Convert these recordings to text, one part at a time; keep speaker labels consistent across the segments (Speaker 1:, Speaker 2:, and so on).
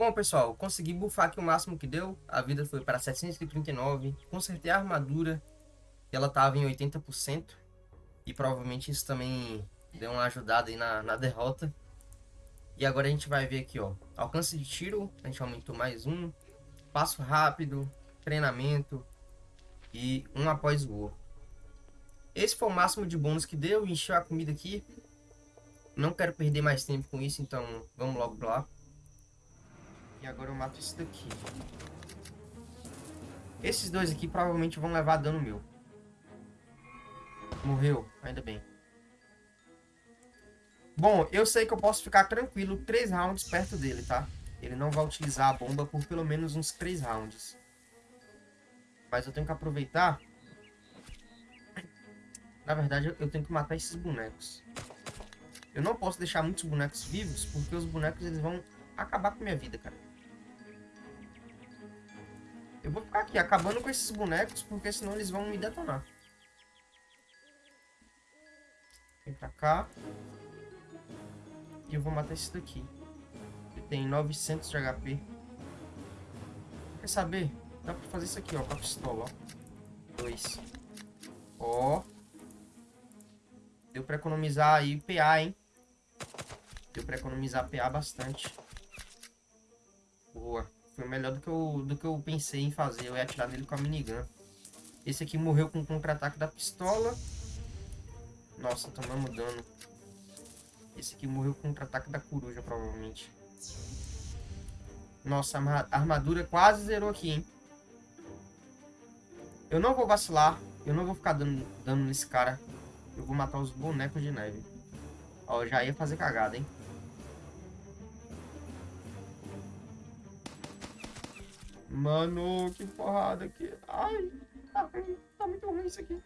Speaker 1: Bom, pessoal, consegui bufar aqui o máximo que deu. A vida foi para 739. Consertei a armadura. Ela estava em 80%. E provavelmente isso também deu uma ajudada aí na, na derrota. E agora a gente vai ver aqui, ó. Alcance de tiro, a gente aumentou mais um. Passo rápido, treinamento e um após o outro. Esse foi o máximo de bônus que deu. Encheu a comida aqui. Não quero perder mais tempo com isso, então vamos logo pra lá. E agora eu mato esse daqui. Esses dois aqui provavelmente vão levar dano meu. Morreu, ainda bem. Bom, eu sei que eu posso ficar tranquilo 3 rounds perto dele, tá? Ele não vai utilizar a bomba por pelo menos uns 3 rounds. Mas eu tenho que aproveitar. Na verdade, eu tenho que matar esses bonecos. Eu não posso deixar muitos bonecos vivos, porque os bonecos eles vão acabar com minha vida, cara. Eu vou ficar aqui acabando com esses bonecos, porque senão eles vão me detonar. Vem pra cá. E eu vou matar esse daqui. Ele tem 900 de HP. Quer saber? Dá pra fazer isso aqui, ó, com a pistola, ó. Dois. Ó. Deu pra economizar aí PA, hein? Deu pra economizar PA bastante. Boa. Foi melhor do que, eu, do que eu pensei em fazer. Eu ia atirar nele com a minigun. Esse aqui morreu com o contra-ataque da pistola. Nossa, tomamos dano. Esse aqui morreu com o contra-ataque da coruja, provavelmente. Nossa, a armadura quase zerou aqui, hein? Eu não vou vacilar. Eu não vou ficar dando dano nesse cara. Eu vou matar os bonecos de neve. Ó, já ia fazer cagada, hein? Mano, que porrada aqui. Ai, tá, tá muito ruim isso aqui.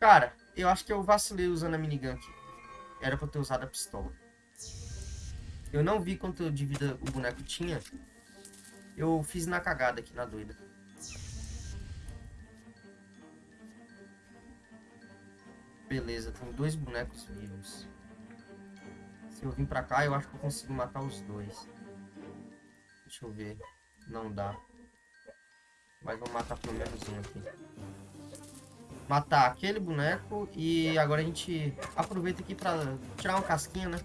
Speaker 1: Cara, eu acho que eu vacilei usando a minigun aqui. Era pra ter usado a pistola. Eu não vi quanto de vida o boneco tinha. Eu fiz na cagada aqui, na doida. Beleza, tem dois bonecos vivos. Se eu vir pra cá, eu acho que eu consigo matar os dois. Deixa eu ver. Não dá. Mas vou matar pelo menos um aqui matar aquele boneco e agora a gente aproveita aqui pra tirar uma casquinha, né?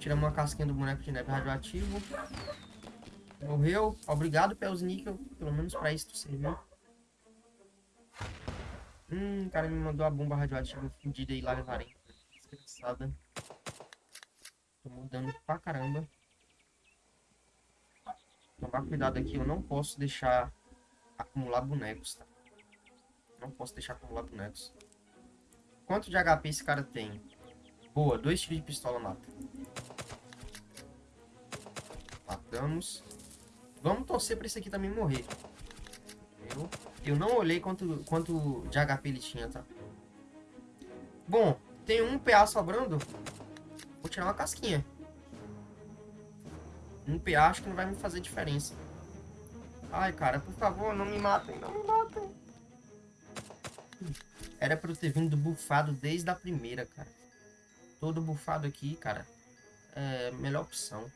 Speaker 1: Tiramos uma casquinha do boneco de neve radioativo. Morreu. Obrigado, Pels Níquel. Pelo menos pra isso tu serviu. Hum, o cara me mandou a bomba radioativa fudida aí lá levarem. Desgraçada. Tô mudando pra caramba. Tomar cuidado aqui, eu não posso deixar acumular bonecos, tá? Não posso deixar acumular bonecos. Quanto de HP esse cara tem? Boa, dois tiros de pistola mata. Matamos. Vamos torcer pra esse aqui também morrer. Eu, eu não olhei quanto, quanto de HP ele tinha, tá? Bom, tem um PA sobrando. Vou tirar uma casquinha. Um PA acho que não vai me fazer diferença. Ai, cara, por favor, não me matem, não me matem. Era pra eu ter vindo bufado desde a primeira, cara. Todo bufado aqui, cara. É melhor opção.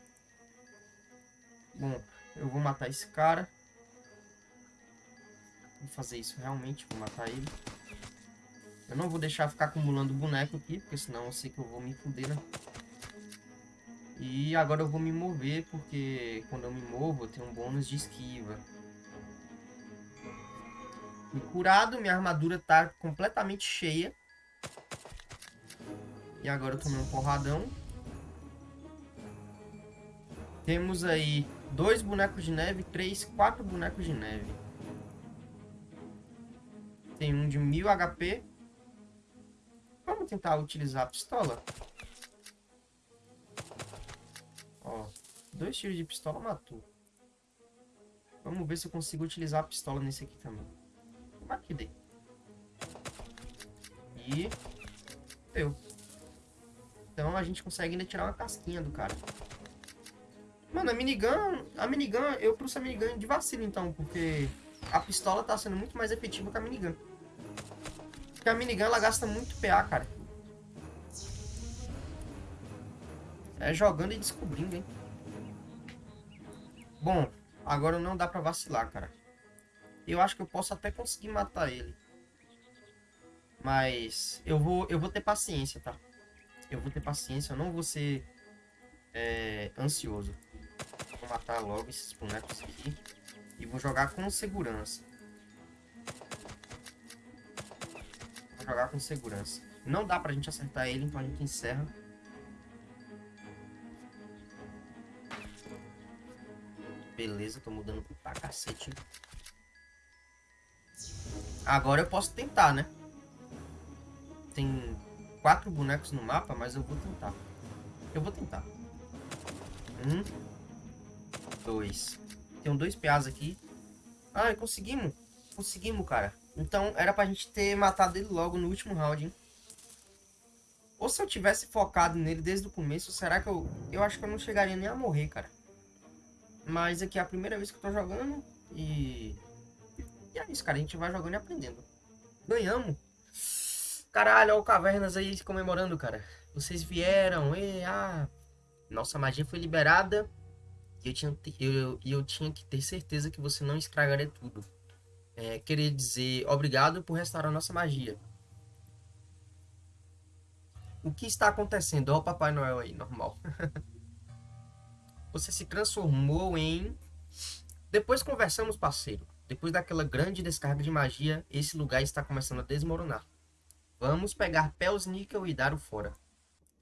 Speaker 1: Bom, eu vou matar esse cara. Vou fazer isso realmente, vou matar ele. Eu não vou deixar ficar acumulando boneco aqui, porque senão eu sei que eu vou me fuder, né? E agora eu vou me mover, porque quando eu me movo eu tenho um bônus de esquiva. Fui curado, minha armadura tá completamente cheia. E agora eu tomei um porradão. Temos aí dois bonecos de neve, três, quatro bonecos de neve. Tem um de 1000 HP. Vamos tentar utilizar a pistola. Dois tiros de pistola matou. Vamos ver se eu consigo utilizar a pistola nesse aqui também. Aqui dei. E... Deu. Então a gente consegue ainda tirar uma casquinha do cara. Mano, a minigun... A minigun, eu trouxe a minigun de vacilo então, porque... A pistola tá sendo muito mais efetiva que a minigun. Porque a minigun, ela gasta muito PA, cara. É jogando e descobrindo, hein? Bom, agora não dá pra vacilar, cara. Eu acho que eu posso até conseguir matar ele. Mas eu vou, eu vou ter paciência, tá? Eu vou ter paciência, eu não vou ser é, ansioso. Vou matar logo esses bonecos aqui. E vou jogar com segurança. Vou jogar com segurança. Não dá pra gente acertar ele, então a gente encerra. Beleza, tô mudando pra cacete. Agora eu posso tentar, né? Tem quatro bonecos no mapa, mas eu vou tentar. Eu vou tentar. Um. Dois. Tem dois PAs aqui. Ah, conseguimos. Conseguimos, cara. Então, era pra gente ter matado ele logo no último round, hein? Ou se eu tivesse focado nele desde o começo, será que eu... Eu acho que eu não chegaria nem a morrer, cara. Mas aqui é a primeira vez que eu tô jogando e... E é isso, cara. A gente vai jogando e aprendendo. Ganhamos. Caralho, olha o Cavernas aí comemorando, cara. Vocês vieram, e ah... Nossa magia foi liberada. E eu tinha, eu, eu tinha que ter certeza que você não estragaria tudo. É, queria dizer obrigado por restaurar nossa magia. O que está acontecendo? Olha o Papai Noel aí, normal. Você se transformou em... Depois conversamos, parceiro. Depois daquela grande descarga de magia, esse lugar está começando a desmoronar. Vamos pegar Pels Níquel e dar o fora.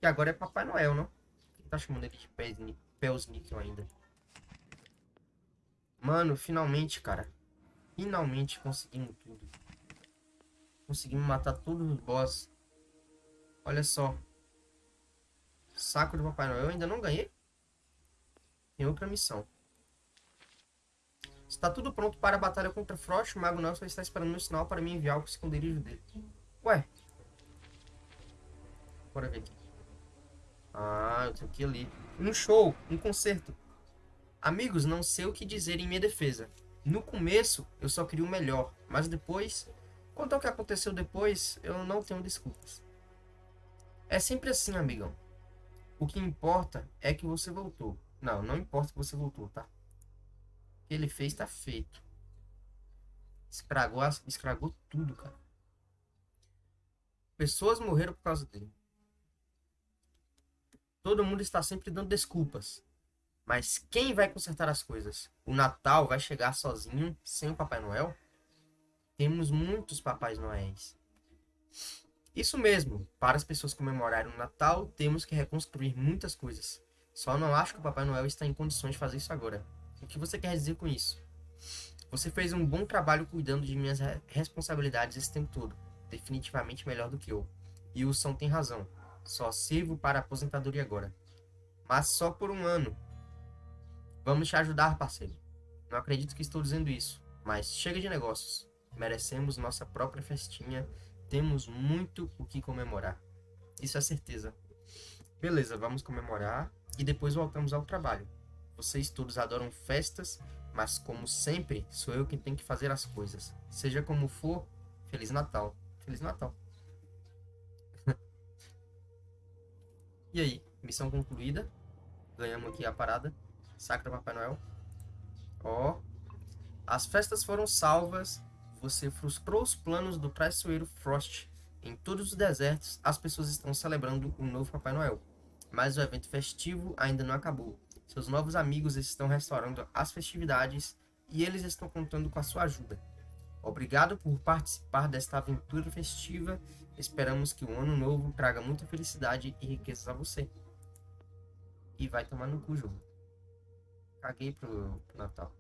Speaker 1: E agora é Papai Noel, não? Quem tá chamando ele de Pels Níquel ainda? Mano, finalmente, cara. Finalmente conseguimos tudo. Conseguimos matar todos os boss. Olha só. Saco do Papai Noel. Eu ainda não ganhei? Tem outra missão. Está tudo pronto para a batalha contra Frost. O Mago Nelson está esperando meu sinal para me enviar o esconderijo dele. Ué. Bora ver aqui. Ah, eu tenho que ir ali. Um show, um concerto. Amigos, não sei o que dizer em minha defesa. No começo, eu só queria o melhor. Mas depois, quanto ao que aconteceu depois, eu não tenho desculpas. É sempre assim, amigão. O que importa é que você voltou. Não, não importa que você voltou, tá? O que ele fez tá feito. Escragou, escragou tudo, cara. Pessoas morreram por causa dele. Todo mundo está sempre dando desculpas. Mas quem vai consertar as coisas? O Natal vai chegar sozinho, sem o Papai Noel? Temos muitos Papais Noéis. Isso mesmo, para as pessoas comemorarem o Natal, temos que reconstruir muitas coisas. Só não acho que o Papai Noel está em condições de fazer isso agora. O que você quer dizer com isso? Você fez um bom trabalho cuidando de minhas responsabilidades esse tempo todo. Definitivamente melhor do que eu. E o São tem razão. Só sirvo para a aposentadoria agora. Mas só por um ano. Vamos te ajudar, parceiro. Não acredito que estou dizendo isso. Mas chega de negócios. Merecemos nossa própria festinha. Temos muito o que comemorar. Isso é certeza. Beleza, vamos comemorar e depois voltamos ao trabalho. Vocês todos adoram festas, mas como sempre, sou eu quem tem que fazer as coisas. Seja como for, Feliz Natal. Feliz Natal. e aí, missão concluída. Ganhamos aqui a parada. Sacra Papai Noel. Ó. As festas foram salvas. Você frustrou os planos do traiçoeiro Frost. Em todos os desertos, as pessoas estão celebrando o novo Papai Noel mas o evento festivo ainda não acabou. Seus novos amigos estão restaurando as festividades e eles estão contando com a sua ajuda. Obrigado por participar desta aventura festiva. Esperamos que o ano novo traga muita felicidade e riquezas a você. E vai tomar no cu, jogo. Caguei pro, pro Natal.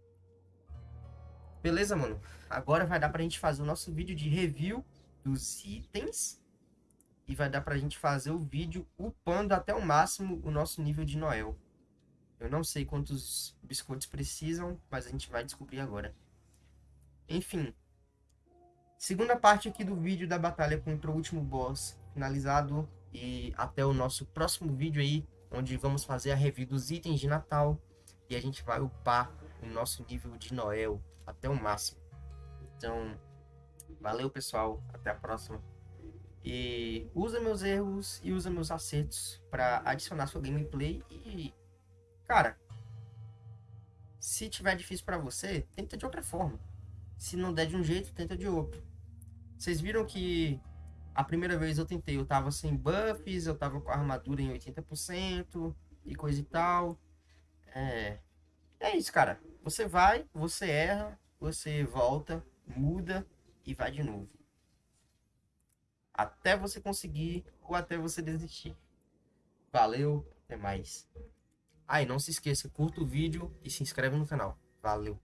Speaker 1: Beleza, mano? Agora vai dar pra gente fazer o nosso vídeo de review dos itens e vai dar pra gente fazer o vídeo upando até o máximo o nosso nível de Noel. Eu não sei quantos biscoitos precisam, mas a gente vai descobrir agora. Enfim. Segunda parte aqui do vídeo da batalha contra o último boss finalizado. E até o nosso próximo vídeo aí, onde vamos fazer a review dos itens de Natal. E a gente vai upar o nosso nível de Noel até o máximo. Então, valeu pessoal, até a próxima. E usa meus erros e usa meus acertos para adicionar sua gameplay e cara, se tiver difícil para você, tenta de outra forma. Se não der de um jeito, tenta de outro. Vocês viram que a primeira vez eu tentei, eu tava sem buffs, eu tava com a armadura em 80% e coisa e tal. É, é isso, cara. Você vai, você erra, você volta, muda e vai de novo. Até você conseguir ou até você desistir. Valeu, até mais. Ah, e não se esqueça, curta o vídeo e se inscreve no canal. Valeu.